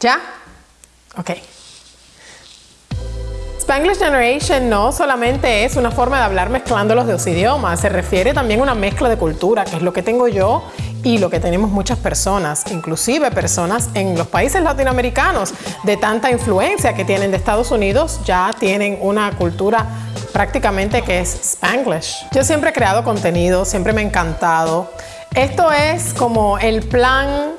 ¿Ya? Ok. Spanglish Generation no solamente es una forma de hablar mezclando los dos idiomas, se refiere también a una mezcla de cultura, que es lo que tengo yo y lo que tenemos muchas personas, inclusive personas en los países latinoamericanos de tanta influencia que tienen de Estados Unidos, ya tienen una cultura prácticamente que es Spanglish. Yo siempre he creado contenido, siempre me ha encantado. Esto es como el plan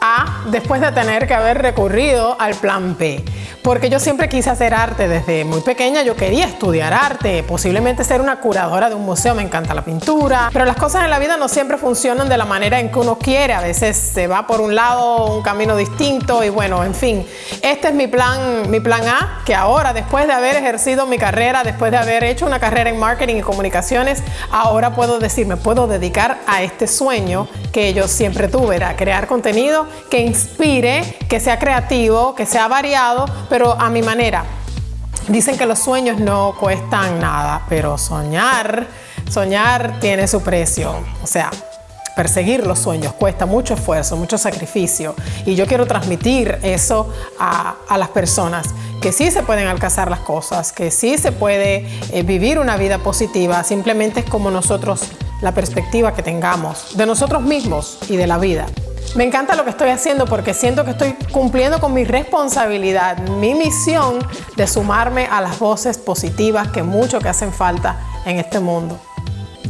A después de tener que haber recurrido al plan B porque yo siempre quise hacer arte desde muy pequeña, yo quería estudiar arte, posiblemente ser una curadora de un museo, me encanta la pintura, pero las cosas en la vida no siempre funcionan de la manera en que uno quiere, a veces se va por un lado un camino distinto y bueno, en fin, este es mi plan, mi plan A, que ahora después de haber ejercido mi carrera, después de haber hecho una carrera en marketing y comunicaciones, ahora puedo decir, me puedo dedicar a este sueño que yo siempre tuve, era crear contenido que inspire, que sea creativo, que sea variado, pero a mi manera. Dicen que los sueños no cuestan nada, pero soñar, soñar tiene su precio. O sea, perseguir los sueños cuesta mucho esfuerzo, mucho sacrificio. Y yo quiero transmitir eso a, las personas, que sí se pueden alcanzar las cosas, que sí se puede eh, vivir una vida positiva, simplemente es como nosotros, la perspectiva que tengamos de nosotros mismos y de la vida. Me encanta lo que estoy haciendo porque siento que estoy cumpliendo con mi responsabilidad, mi misión de sumarme a las voces positivas que mucho que hacen falta en este mundo.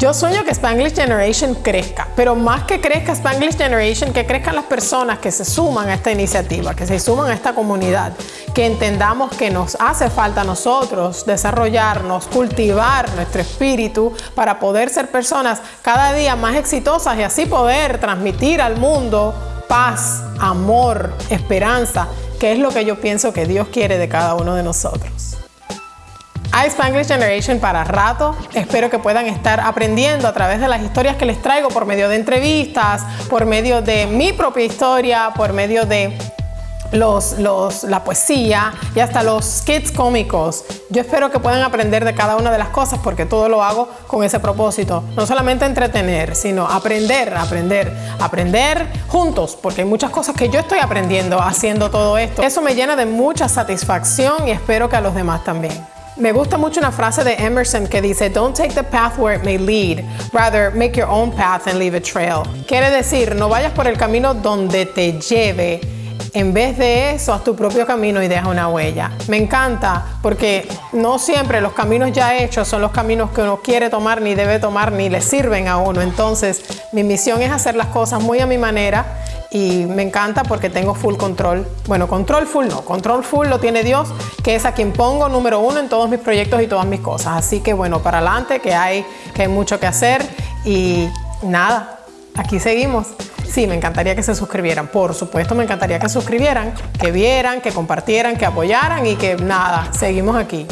Yo sueño que Spanglish Generation crezca, pero más que crezca Spanglish Generation, que crezcan las personas que se suman a esta iniciativa, que se suman a esta comunidad, que entendamos que nos hace falta a nosotros desarrollarnos, cultivar nuestro espíritu para poder ser personas cada día más exitosas y así poder transmitir al mundo paz, amor, esperanza, que es lo que yo pienso que Dios quiere de cada uno de nosotros. Hay Spanglish Generation para rato. Espero que puedan estar aprendiendo a través de las historias que les traigo por medio de entrevistas, por medio de mi propia historia, por medio de los, la poesía y hasta los skits cómicos. Yo espero que puedan aprender de cada una de las cosas porque todo lo hago con ese propósito. No solamente entretener, sino aprender, aprender, aprender juntos porque hay muchas cosas que yo estoy aprendiendo haciendo todo esto. Eso me llena de mucha satisfacción y espero que a los demás también. Me gusta mucho una frase de Emerson que dice, Don't take the path where it may lead, rather make your own path and leave a trail. Quiere decir, no vayas por el camino donde te lleve, en vez de eso, haz tu propio camino y deja una huella. Me encanta porque no siempre los caminos ya hechos son los caminos que uno quiere tomar, ni debe tomar, ni le sirven a uno. Entonces, mi misión es hacer las cosas muy a mi manera y me encanta porque tengo full control. Bueno, control full no, control full lo tiene Dios, que es a quien pongo número uno en todos mis proyectos y todas mis cosas. Así que bueno, para adelante, que hay, que hay mucho que hacer y nada, aquí seguimos. Sí, me encantaría que se suscribieran. Por supuesto, me encantaría que suscribieran, que vieran, que compartieran, que apoyaran y que nada, seguimos aquí.